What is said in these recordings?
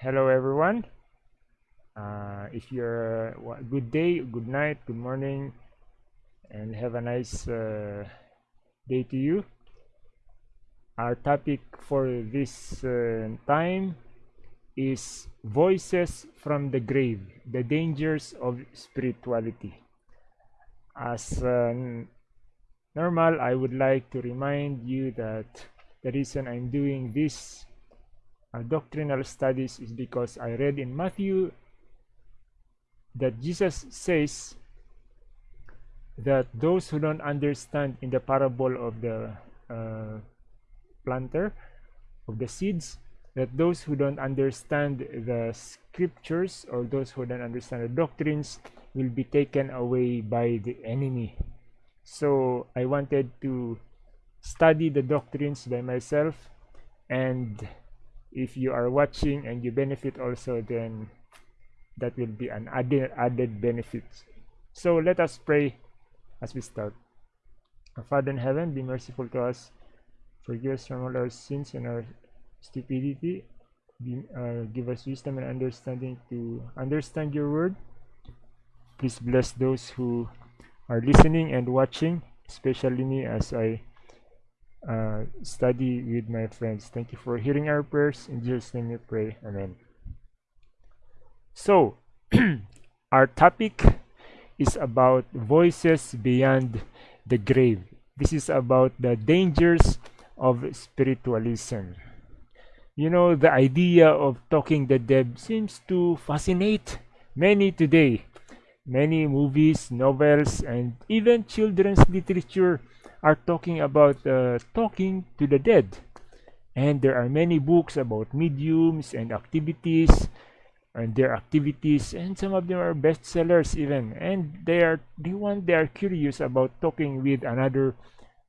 hello everyone. Uh, if you're uh, good day, good night, good morning, and have a nice uh, day to you. Our topic for this uh, time is voices from the grave, the dangers of spirituality. As uh, normal, I would like to remind you that the reason I'm doing this uh, doctrinal studies is because I read in Matthew that Jesus says that those who don't understand in the parable of the uh, planter of the seeds that those who don't understand the scriptures or those who don't understand the doctrines will be taken away by the enemy. So i wanted to study the doctrines by myself and if you are watching and you benefit also then that will be an added added benefit. So let us pray as we start. Our father in heaven be merciful to us forgive us from all our sins and our stupidity. Be, uh, give us wisdom and understanding to understand your word. Please bless those who are listening and watching especially me as i uh, study with my friends. Thank you for hearing our prayers. In Jesus' name we pray. Amen. So, our topic is about voices beyond the grave. This is about the dangers of spiritualism. You know, the idea of talking the dead seems to fascinate many today. Many movies, novels, and even children's literature are talking about uh, talking to the dead. And there are many books about mediums and activities and their activities and some of them are bestsellers even. And they are the one they are curious about talking with another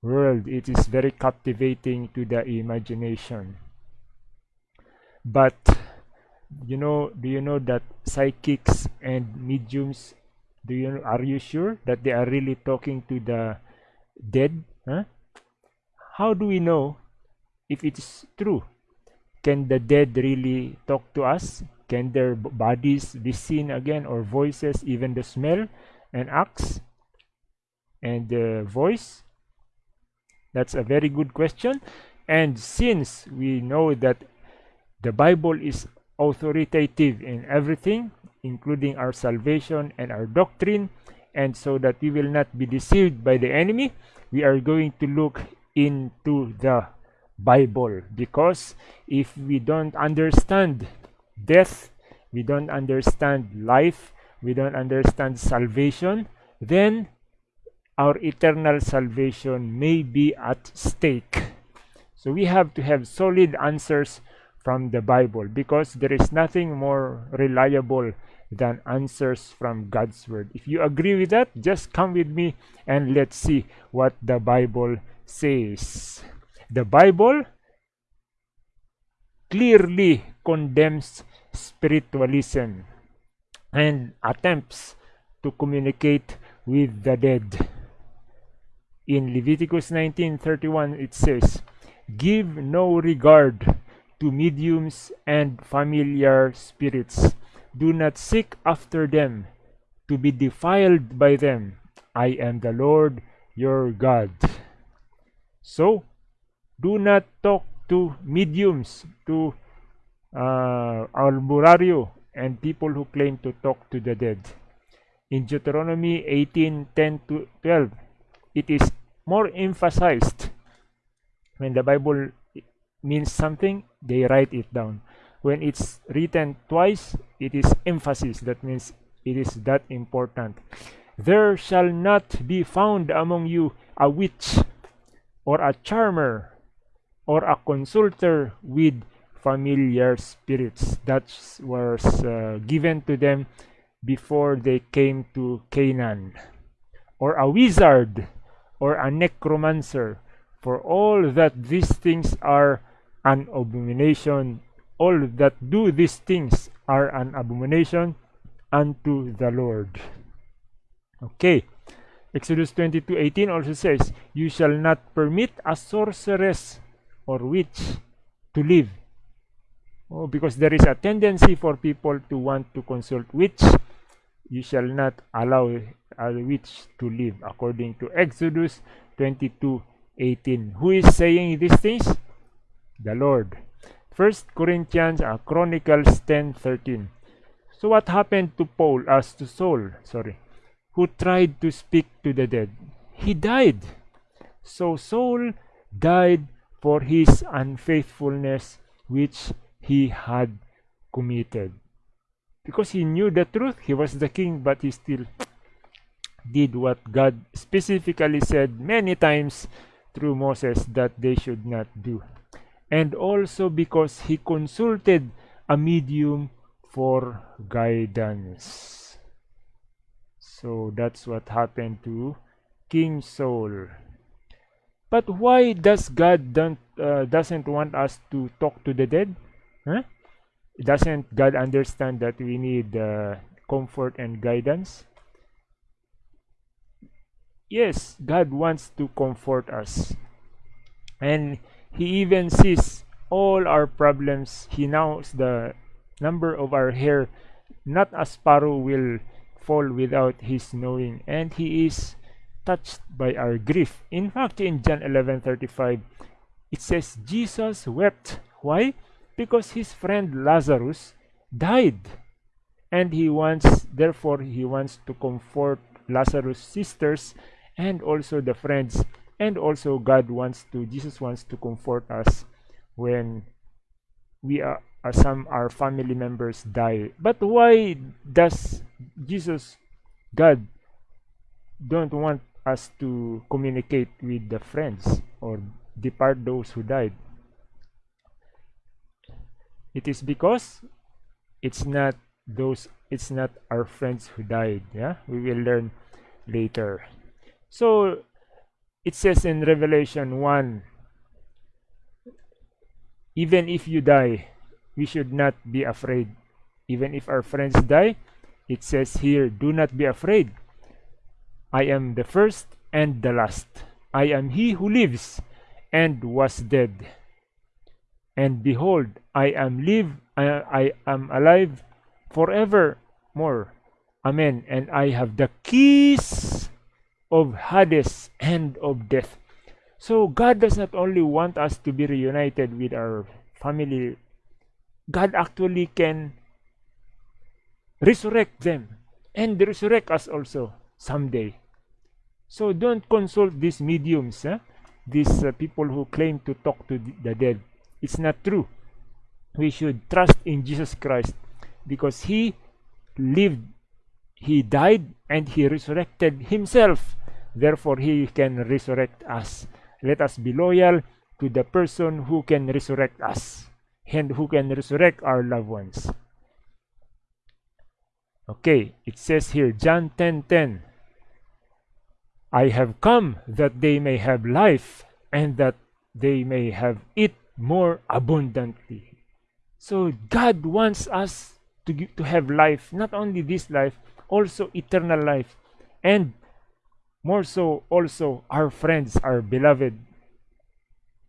world it is very captivating to the imagination. But you know do you know that psychics and mediums do you are you sure that they are really talking to the dead huh? how do we know if it is true? Can the dead really talk to us? Can their bodies be seen again or voices even the smell and acts and the voice? That's a very good question. And since we know that the bible is authoritative in everything including our salvation and our doctrine and so that we will not be deceived by the enemy we are going to look into the bible. Because if we don't understand death we don't understand life we don't understand salvation then our eternal salvation may be at stake. So we have to have solid answers from the bible because there is nothing more reliable than answers from God's Word. If you agree with that, just come with me and let's see what the Bible says. The Bible clearly condemns spiritualism and attempts to communicate with the dead. In Leviticus 19:31 it says, "Give no regard to mediums and familiar spirits." Do not seek after them to be defiled by them. I am the Lord your God. So, do not talk to mediums, to uh, albularyo, and people who claim to talk to the dead. In Deuteronomy 18 10 to 12, it is more emphasized. When the Bible means something, they write it down when it's written twice it is emphasis. That means it is that important. There shall not be found among you a witch or a charmer or a consulter with familiar spirits. That was uh, given to them before they came to Canaan. Or a wizard or a necromancer. For all that these things are an abomination all that do these things are an abomination unto the Lord. Okay. Exodus 22:18 also says, You shall not permit a sorceress or witch to live Oh, because there is a tendency for people to want to consult which you shall not allow a witch to live according to Exodus 22 18. Who is saying these things? The Lord. First Corinthians uh, Chronicles 10 13. So what happened to Paul as to Saul, sorry, who tried to speak to the dead? He died. So Saul died for his unfaithfulness which he had committed. Because he knew the truth, he was the king, but he still did what God specifically said many times through Moses that they should not do. And also because he consulted a medium for guidance. So that's what happened to King Saul. But why does God don't, uh, doesn't want us to talk to the dead? Huh? Doesn't God understand that we need uh, comfort and guidance? Yes, God wants to comfort us. And He even sees all our problems. He knows the number of our hair. Not a sparrow will fall without His knowing. And He is touched by our grief. In fact, in John 11:35, it says Jesus wept. Why? because his friend Lazarus died and he wants therefore he wants to comfort Lazarus sisters and also the friends and also God wants to Jesus wants to comfort us when we are uh, some our family members die. But why does Jesus God don't want us to communicate with the friends or depart those who died? It is because it's not those it's not our friends who died yeah? We will learn later. So it says in revelation 1 even if you die we should not be afraid. Even if our friends die it says here do not be afraid. I am the first and the last. I am he who lives and was dead. And behold i am live I, I am alive forevermore. Amen. And i have the keys of hades and of death so god does not only want us to be reunited with our family god actually can resurrect them and resurrect us also someday so don't consult these mediums eh? these uh, people who claim to talk to the dead it's not true. We should trust in Jesus Christ because He lived, He died, and He resurrected Himself. Therefore, He can resurrect us. Let us be loyal to the person who can resurrect us and who can resurrect our loved ones. Okay, it says here, John 10 10. I have come that they may have life and that they may have it more abundantly. So God wants us to, to have life, not only this life, also eternal life. And more so also our friends, our beloved,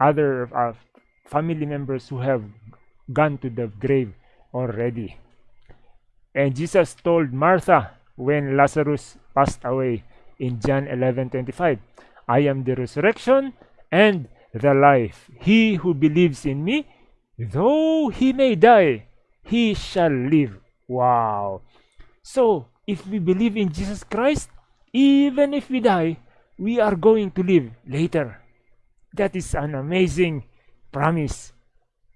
other uh, family members who have gone to the grave already. And Jesus told Martha when Lazarus passed away in John 11:25, I am the resurrection and the life. He who believes in me, though he may die, he shall live. Wow. So, if we believe in Jesus Christ, even if we die, we are going to live later. That is an amazing promise.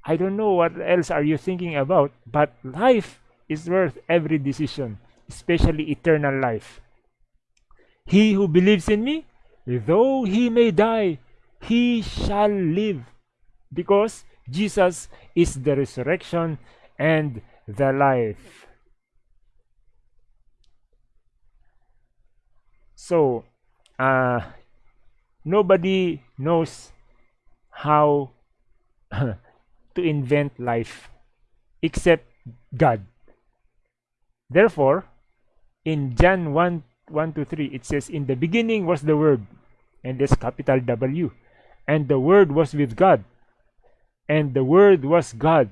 I don't know what else are you thinking about, but life is worth every decision, especially eternal life. He who believes in me, though he may die, he shall live because Jesus is the resurrection and the life. So, uh, nobody knows how to invent life except God. Therefore, in John 1 1 to 3, it says, In the beginning was the Word, and this capital W and the Word was with God, and the Word was God.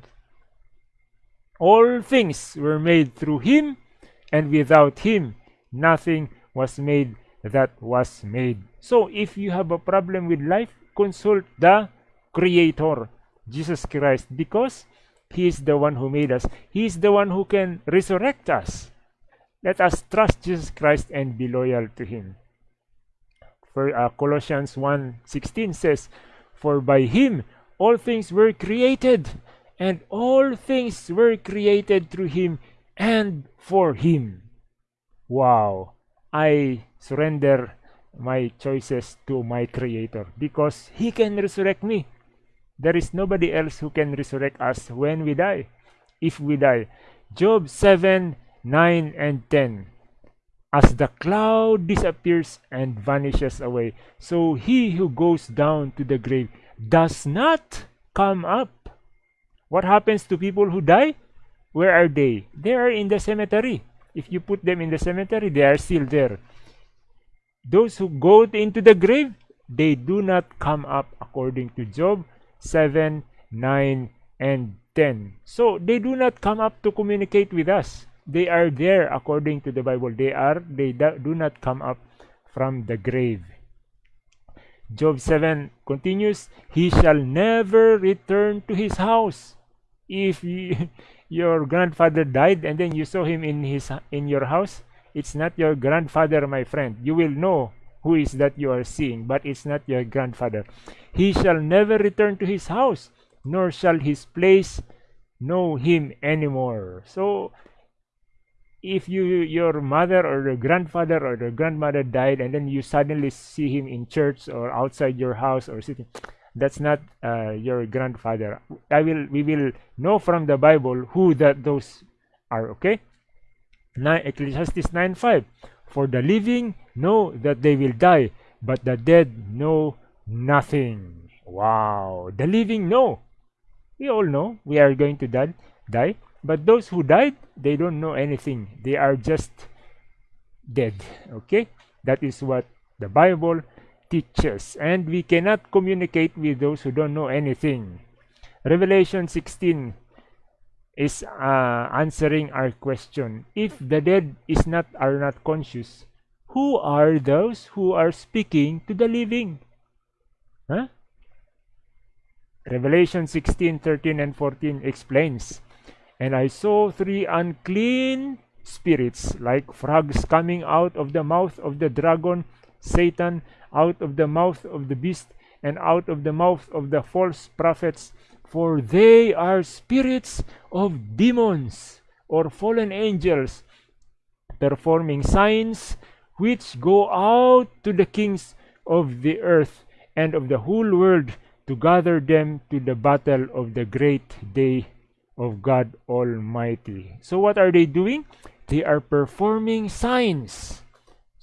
All things were made through him, and without him nothing was made that was made. So if you have a problem with life, consult the Creator, Jesus Christ, because He is the one who made us. He is the one who can resurrect us. Let us trust Jesus Christ and be loyal to Him. For uh, Colossians 1:16 says, "For by Him all things were created, and all things were created through Him and for Him." Wow! I surrender my choices to my Creator because He can resurrect me. There is nobody else who can resurrect us when we die. If we die. Job 7 9 and 10. As the cloud disappears and vanishes away, so he who goes down to the grave does not come up. What happens to people who die? Where are they? They are in the cemetery. If you put them in the cemetery, they are still there. Those who go into the grave, they do not come up according to Job 7, 9, and 10. So they do not come up to communicate with us. They are there according to the Bible. They are, they do not come up from the grave. Job 7 continues, He shall never return to his house. If you, your grandfather died and then you saw him in his in your house, it's not your grandfather, my friend. You will know who is that you are seeing, but it's not your grandfather. He shall never return to his house, nor shall his place know him anymore. So, if you your mother or your grandfather or your grandmother died and then you suddenly see him in church or outside your house or sitting that's not uh, your grandfather i will we will know from the bible who that those are okay now ecclesiastes 9 5 for the living know that they will die, but the dead know nothing. Wow. The living know. We all know we are going to die, die. But those who died, they don't know anything. They are just dead. Okay? That is what the Bible teaches. And we cannot communicate with those who don't know anything. Revelation 16 is uh, answering our question. If the dead is not are not conscious, who are those who are speaking to the living? Huh? Revelation 16, 13, and 14 explains, And I saw three unclean spirits like frogs coming out of the mouth of the dragon, Satan, out of the mouth of the beast, and out of the mouth of the false prophets for they are spirits of demons or fallen angels performing signs which go out to the kings of the earth and of the whole world to gather them to the battle of the great day of God Almighty. So what are they doing? They are performing signs.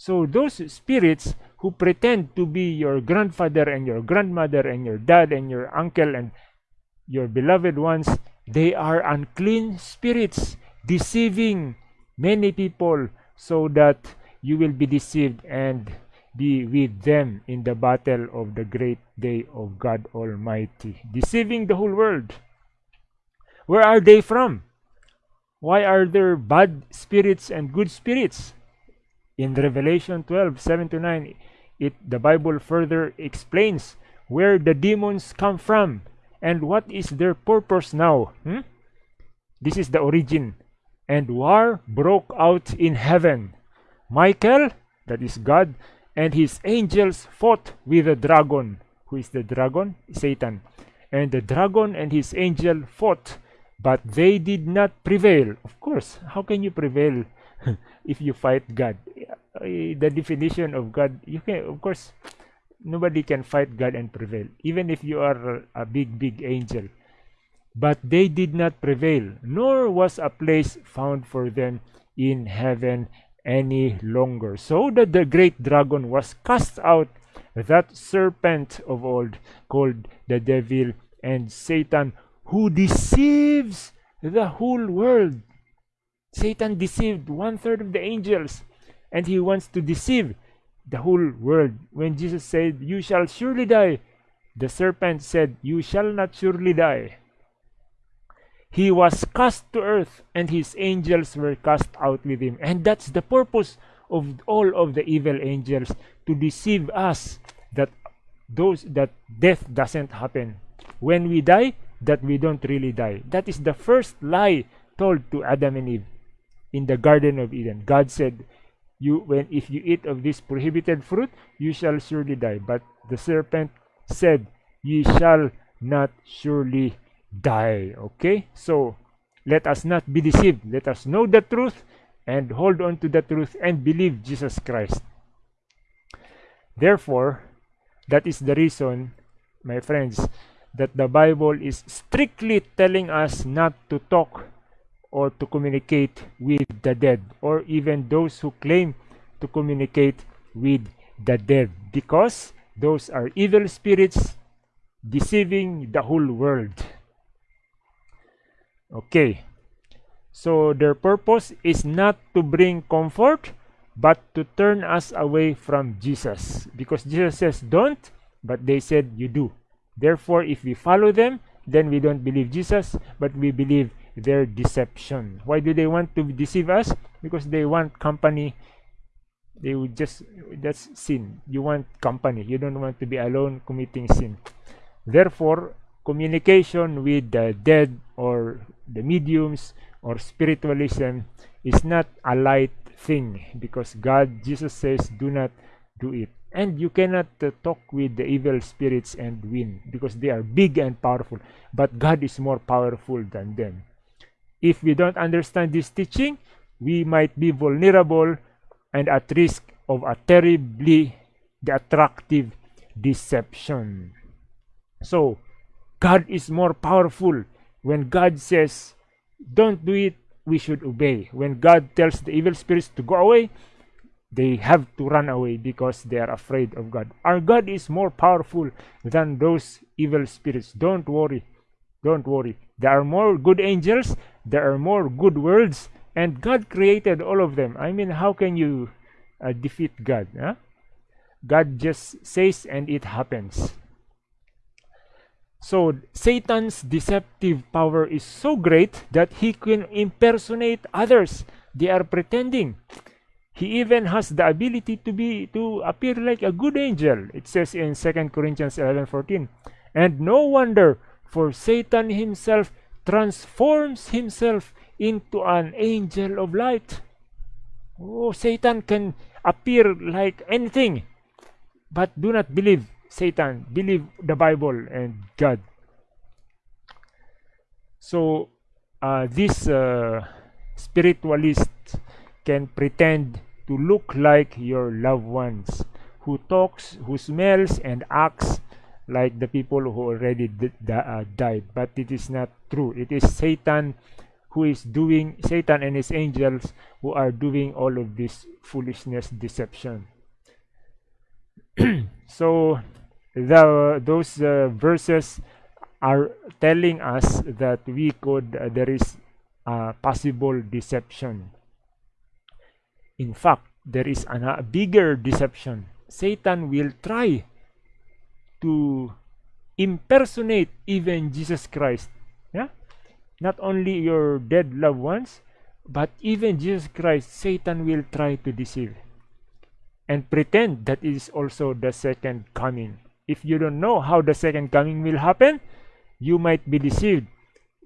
So those spirits who pretend to be your grandfather and your grandmother and your dad and your uncle and your beloved ones, they are unclean spirits, deceiving many people so that you will be deceived and be with them in the battle of the great day of God Almighty, deceiving the whole world. Where are they from? Why are there bad spirits and good spirits? In Revelation 12 7 to 9, it, the Bible further explains where the demons come from and what is their purpose now? Hmm? This is the origin. And war broke out in heaven. Michael, that is God, and his angels fought with the dragon. Who is the dragon? Satan. And the dragon and his angel fought, but they did not prevail. Of course, how can you prevail if you fight God? Eh, the definition of God, you can, of course, nobody can fight God and prevail, even if you are a big, big angel. But they did not prevail, nor was a place found for them in heaven any longer. So that the great dragon was cast out, that serpent of old, called the devil and Satan, who deceives the whole world. Satan deceived one third of the angels, and he wants to deceive the whole world. When Jesus said, You shall surely die, the serpent said, You shall not surely die. he was cast to earth and his angels were cast out with him and that's the purpose of all of the evil angels to deceive us that those that death doesn't happen when we die that we don't really die that is the first lie told to adam and eve in the garden of eden god said you when if you eat of this prohibited fruit you shall surely die. But the serpent said ye shall not surely die. Okay? So let us not be deceived. Let us know the truth and hold on to the truth and believe jesus christ. Therefore that is the reason my friends that the bible is strictly telling us not to talk or to communicate with the dead or even those who claim to communicate with the dead because those are evil spirits deceiving the whole world Okay. So their purpose is not to bring comfort, but to turn us away from Jesus. Because Jesus says, don't, but they said, you do. Therefore, if we follow them, then we don't believe Jesus, but we believe their deception. Why do they want to deceive us? Because they want company. They would just, that's sin. You want company. You don't want to be alone committing sin. Therefore, communication with the dead or the mediums or spiritualism is not a light thing because God, Jesus says, do not do it. And you cannot uh, talk with the evil spirits and win because they are big and powerful. But God is more powerful than them. If we don't understand this teaching, we might be vulnerable and at risk of a terribly attractive deception. So, God is more powerful. When God says, don't do it, we should obey. When God tells the evil spirits to go away, they have to run away because they are afraid of God. Our God is more powerful than those evil spirits. Don't worry. Don't worry. There are more good angels, there are more good worlds, and God created all of them. I mean, how can you uh, defeat God? Huh? God just says and it happens. So Satan's deceptive power is so great that he can impersonate others. They are pretending. He even has the ability to be to appear like a good angel. It says in 2 Corinthians 11:14. And no wonder for Satan himself transforms himself into an angel of light. Oh, Satan can appear like anything. But do not believe Satan, believe the Bible and God. So, uh, this uh, spiritualist can pretend to look like your loved ones, who talks, who smells and acts like the people who already uh, died. But it is not true. It is Satan who is doing, Satan and his angels who are doing all of this foolishness, deception. so, the those uh, verses are telling us that we could uh, there is a possible deception in fact there is a bigger deception satan will try to impersonate even jesus christ yeah not only your dead loved ones but even jesus christ satan will try to deceive and pretend that is also the second coming if you don't know how the second coming will happen, you might be deceived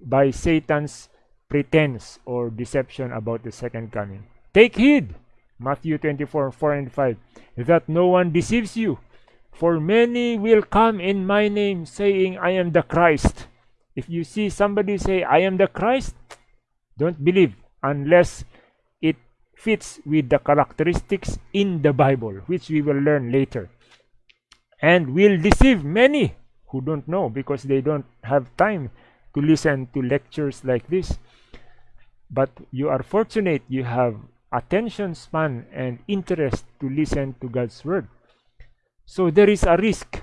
by Satan's pretense or deception about the second coming. Take heed, Matthew 24, 4 and 5, that no one deceives you. For many will come in my name, saying, I am the Christ. If you see somebody say, I am the Christ, don't believe unless it fits with the characteristics in the Bible, which we will learn later. And will deceive many who don't know because they don't have time to listen to lectures like this. But you are fortunate you have attention span and interest to listen to God's word so there is a risk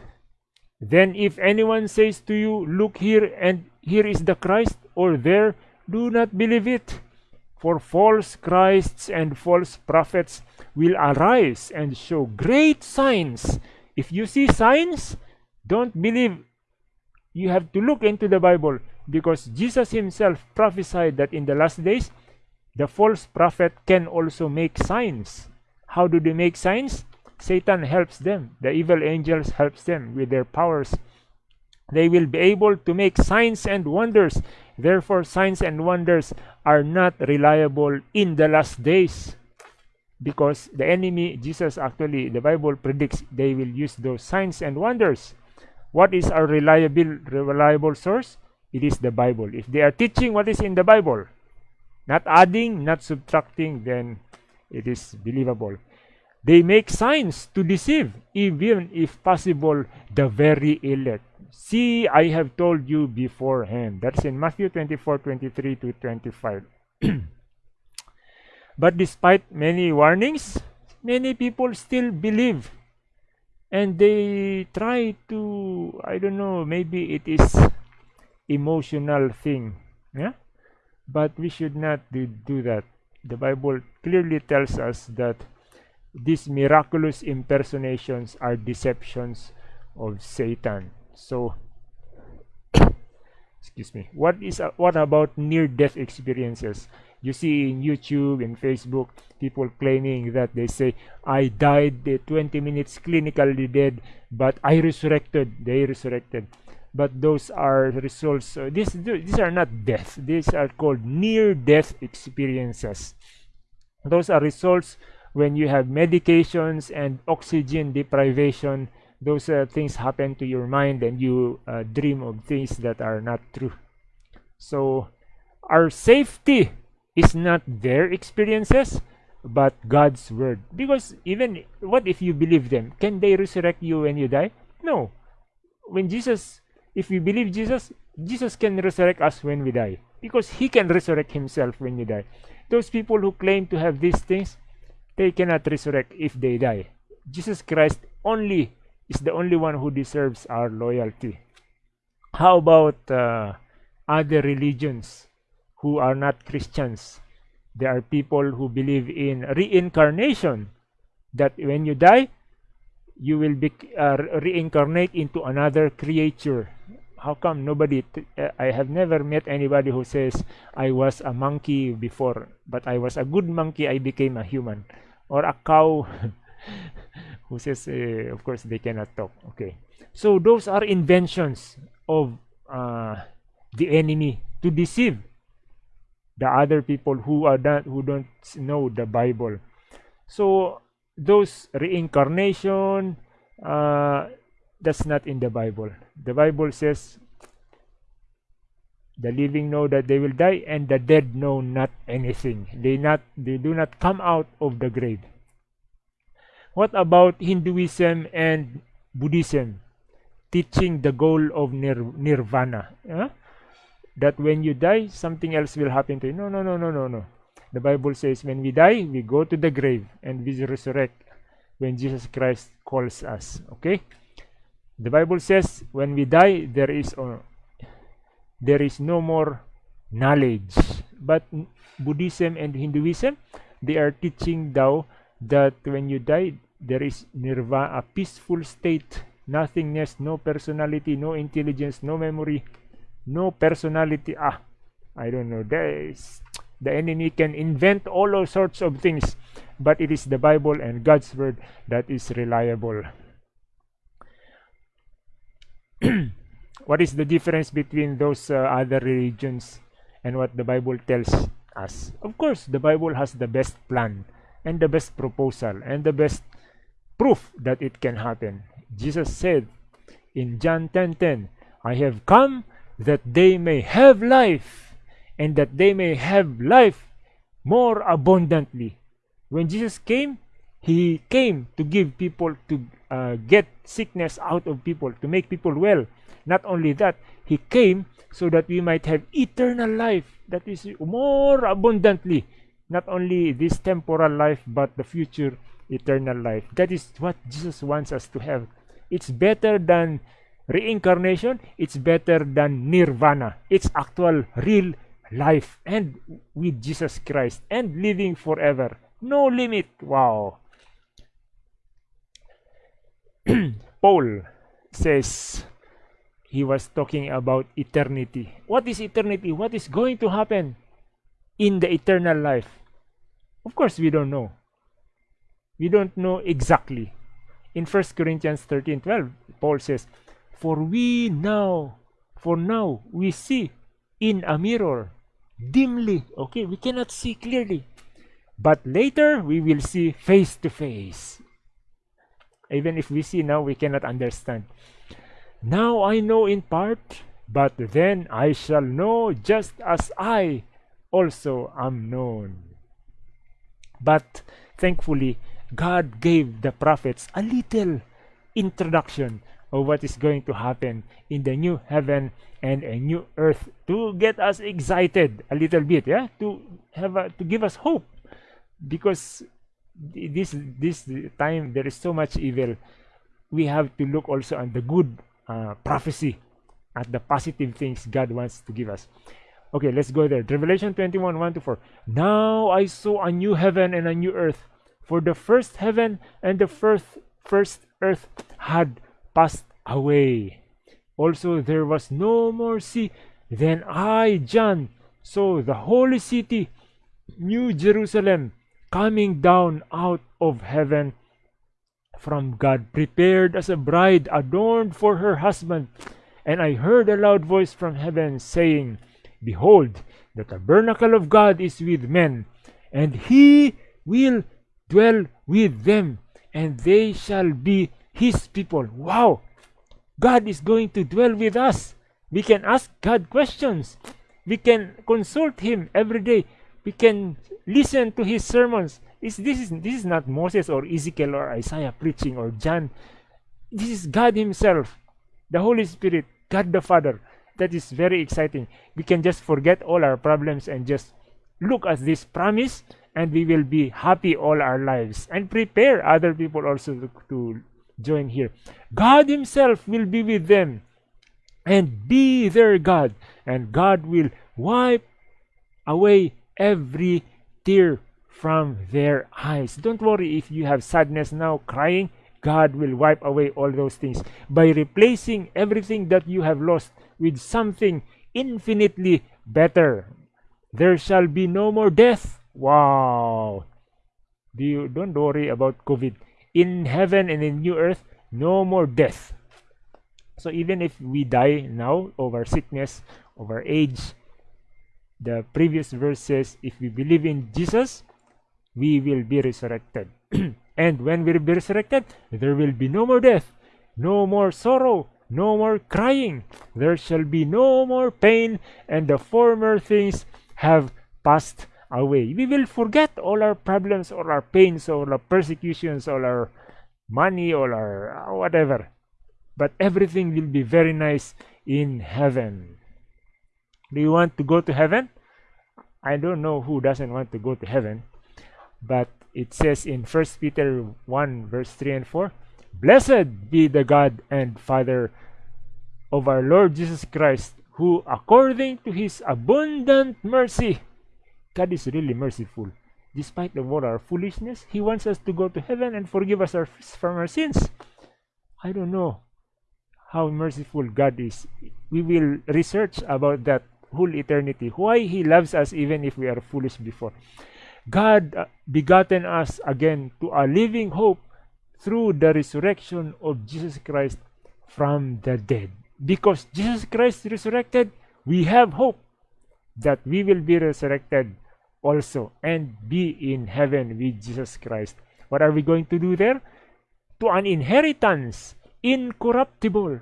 then if anyone says to you look here and here is the Christ or there do not believe it for false Christs and false prophets will arise and show great signs if you see signs, don't believe. You have to look into the Bible. because Jesus himself prophesied that in the last days the false prophet can also make signs. How do they make signs? Satan helps them. The evil angels helps them with their powers. They will be able to make signs and wonders. Therefore, signs and wonders are not reliable in the last days. Because the enemy, Jesus actually, the Bible predicts they will use those signs and wonders. What is our reliable, reliable source? It is the Bible. If they are teaching what is in the Bible, not adding, not subtracting, then it is believable. They make signs to deceive, even if possible, the very elect. See, I have told you beforehand. That's in Matthew 24 23 to 25. but despite many warnings, many people still believe. And they try to, I don't know, maybe it is emotional thing. Yeah? But we should not do, do that. The Bible clearly tells us that these miraculous impersonations are deceptions of Satan. So, excuse me. What is uh, what about near-death experiences? You see in YouTube and Facebook, people claiming that they say, "I died 20 minutes clinically dead, but I resurrected." They resurrected but those are results uh, these these are not death these are called near death experiences those are results when you have medications and oxygen deprivation those uh, things happen to your mind and you uh, dream of things that are not true. So our safety is not their experiences but God's word. Because even what if you believe them? Can they resurrect you when you die? No. When Jesus if we believe Jesus, Jesus can resurrect us when we die. Because he can resurrect himself when you die. Those people who claim to have these things, they cannot resurrect if they die. Jesus Christ only is the only one who deserves our loyalty. How about uh, other religions who are not Christians? There are people who believe in reincarnation, that when you die, you will be uh, reincarnate into another creature how come nobody uh, i have never met anybody who says i was a monkey before but i was a good monkey i became a human. Or a cow who says uh, of course they cannot talk. Okay. So those are inventions of uh, the enemy to deceive the other people who are not who don't know the bible. So those reincarnation uh, that's not in the bible the bible says the living know that they will die and the dead know not anything they not they do not come out of the grave what about hinduism and buddhism teaching the goal of nir nirvana huh? that when you die something else will happen to you no no no no no no the Bible says when we die, we go to the grave and we resurrect when Jesus Christ calls us. Okay? The Bible says when we die, there is there is no more knowledge. But Buddhism and Hinduism, they are teaching thou that when you die, there is nirvana, a peaceful state, nothingness, no personality, no intelligence, no memory, no personality. Ah, I don't know. There is the enemy can invent all sorts of things but it is the bible and god's word that is reliable what is the difference between those uh, other religions and what the bible tells us of course the bible has the best plan and the best proposal and the best proof that it can happen jesus said in john 10 10 i have come that they may have life and that they may have life more abundantly. When Jesus came, he came to give people to uh, get sickness out of people, to make people well. Not only that, he came so that we might have eternal life that is more abundantly. Not only this temporal life, but the future eternal life. That is what Jesus wants us to have. It's better than reincarnation, it's better than nirvana. It's actual, real life and with Jesus Christ and living forever. No limit. Wow. Paul says he was talking about eternity. What is eternity? What is going to happen in the eternal life? Of course, we don't know. We don't know exactly. In 1 Corinthians 13 12, Paul says, For we now, for now, we see in a mirror, dimly. Okay, we cannot see clearly. But later, we will see face to face. Even if we see now, we cannot understand. Now I know in part, but then I shall know just as I also am known. But thankfully, God gave the prophets a little introduction of what is going to happen in the new heaven and a new earth to get us excited a little bit yeah to have a, to give us hope because this this time there is so much evil. We have to look also on the good uh, prophecy at the positive things god wants to give us. Okay let's go there. Revelation 21 1 to 4 now i saw a new heaven and a new earth for the first heaven and the first first earth had passed away. Also there was no more sea. Then i john saw the holy city new jerusalem coming down out of heaven from God, prepared as a bride adorned for her husband. And I heard a loud voice from heaven saying, Behold, the tabernacle of God is with men, and he will dwell with them, and they shall be his people. Wow! God is going to dwell with us. We can ask God questions. We can consult him every day. We can listen to his sermons. Is this is this is not Moses or Ezekiel or Isaiah preaching or John. This is God Himself, the Holy Spirit, God the Father. That is very exciting. We can just forget all our problems and just look at this promise, and we will be happy all our lives and prepare other people also to, to join here. God Himself will be with them and be their God, and God will wipe away every tear from their eyes. Don't worry if you have sadness now, crying. God will wipe away all those things by replacing everything that you have lost with something infinitely better. There shall be no more death. Wow. Do you don't worry about COVID. In heaven and in new earth, no more death. So even if we die now over sickness, over age, the previous verse says if we believe in Jesus, we will be resurrected. and when we will be resurrected, there will be no more death, no more sorrow, no more crying. There shall be no more pain, and the former things have passed away. We will forget all our problems, all our pains, all our persecutions, all our money, all our whatever. But everything will be very nice in heaven. Do you want to go to heaven? I don't know who doesn't want to go to heaven, but it says in First Peter 1 verse 3 and 4, Blessed be the God and Father of our Lord Jesus Christ, who according to his abundant mercy, God is really merciful. Despite of all our foolishness, he wants us to go to heaven and forgive us our, from our sins. I don't know how merciful God is. We will research about that whole eternity. Why He loves us even if we are foolish before. God uh, begotten us again to a living hope through the resurrection of Jesus Christ from the dead. Because Jesus Christ resurrected, we have hope that we will be resurrected also and be in heaven with Jesus Christ. What are we going to do there? To an inheritance incorruptible.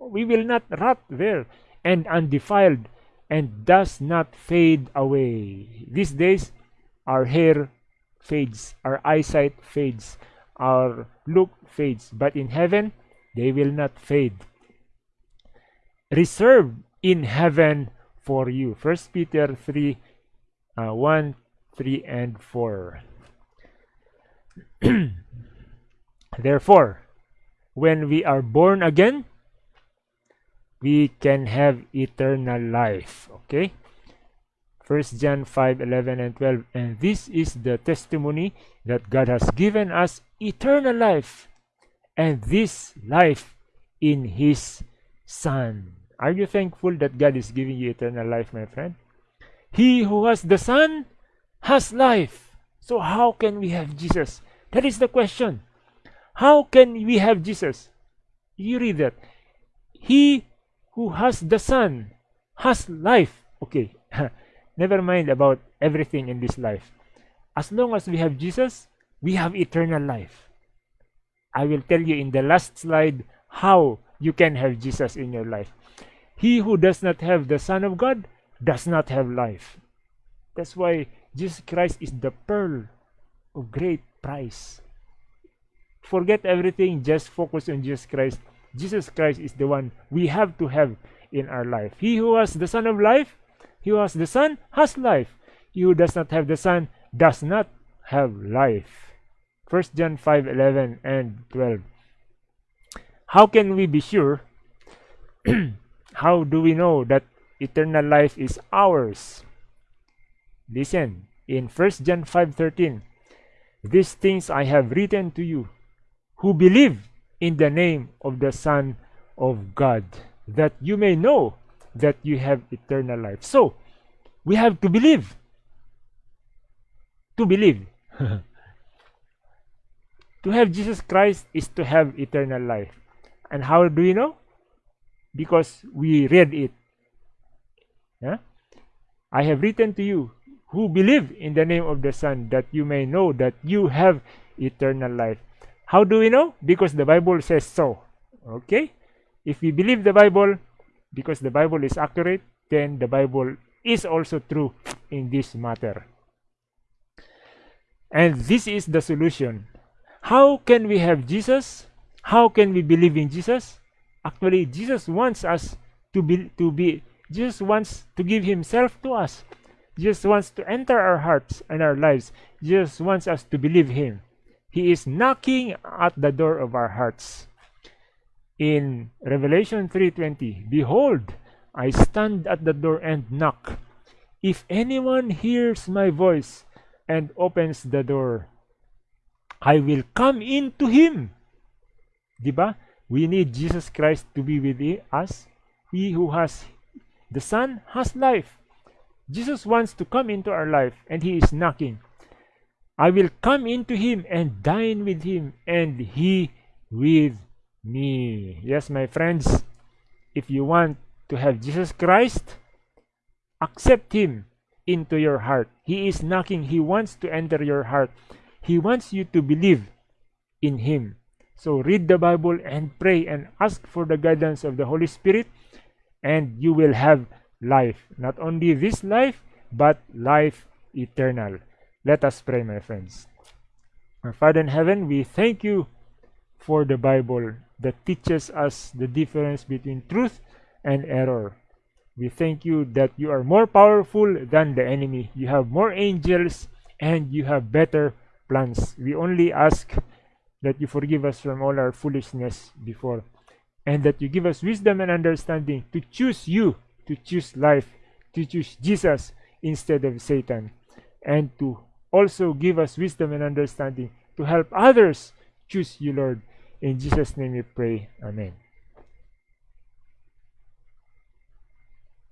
We will not rot there and undefiled and does not fade away. These days, our hair fades, our eyesight fades, our look fades, but in heaven, they will not fade. Reserved in heaven for you. First Peter 3 uh, 1, 3, and 4. Therefore, when we are born again, we can have eternal life. Okay? First John 5 11 and 12. And this is the testimony that God has given us eternal life, and this life in His Son. Are you thankful that God is giving you eternal life, my friend? He who has the Son has life. So how can we have Jesus? That is the question. How can we have Jesus? You read that. He who has the Son has life. Okay, never mind about everything in this life. As long as we have Jesus, we have eternal life. I will tell you in the last slide how you can have Jesus in your life. He who does not have the Son of God does not have life. That's why Jesus Christ is the pearl of great price. Forget everything, just focus on Jesus Christ. Jesus Christ is the one we have to have in our life. He who has the Son of life, he who has the Son has life. He who does not have the Son does not have life. 1 John 5 11 and 12. How can we be sure? How do we know that eternal life is ours? Listen, in 1 John 5:13, these things I have written to you who believe in the name of the Son of God, that you may know that you have eternal life. So, we have to believe. To believe. to have Jesus Christ is to have eternal life. And how do we know? Because we read it. Yeah? I have written to you who believe in the name of the Son, that you may know that you have eternal life. How do we know? Because the Bible says so. Okay? If we believe the Bible, because the Bible is accurate, then the Bible is also true in this matter. And this is the solution. How can we have Jesus? How can we believe in Jesus? Actually, Jesus wants us to be to be Jesus wants to give himself to us. Jesus wants to enter our hearts and our lives. Jesus wants us to believe him. He is knocking at the door of our hearts. In Revelation 3:20, behold, I stand at the door and knock. If anyone hears my voice and opens the door, I will come in to him. Diba? We need Jesus Christ to be with us. He who has the Son has life. Jesus wants to come into our life and he is knocking. I will come into him and dine with him and he with me. Yes, my friends, if you want to have Jesus Christ, accept him into your heart. He is knocking. He wants to enter your heart. He wants you to believe in Him. So read the Bible and pray and ask for the guidance of the Holy Spirit, and you will have life. Not only this life, but life eternal. Let us pray, my friends. Our Father in heaven, we thank you for the Bible that teaches us the difference between truth and error. We thank you that you are more powerful than the enemy. You have more angels and you have better plans. We only ask that you forgive us from all our foolishness before, and that you give us wisdom and understanding to choose you, to choose life, to choose Jesus instead of Satan, and to also give us wisdom and understanding to help others choose you, Lord. In Jesus' name we pray. Amen.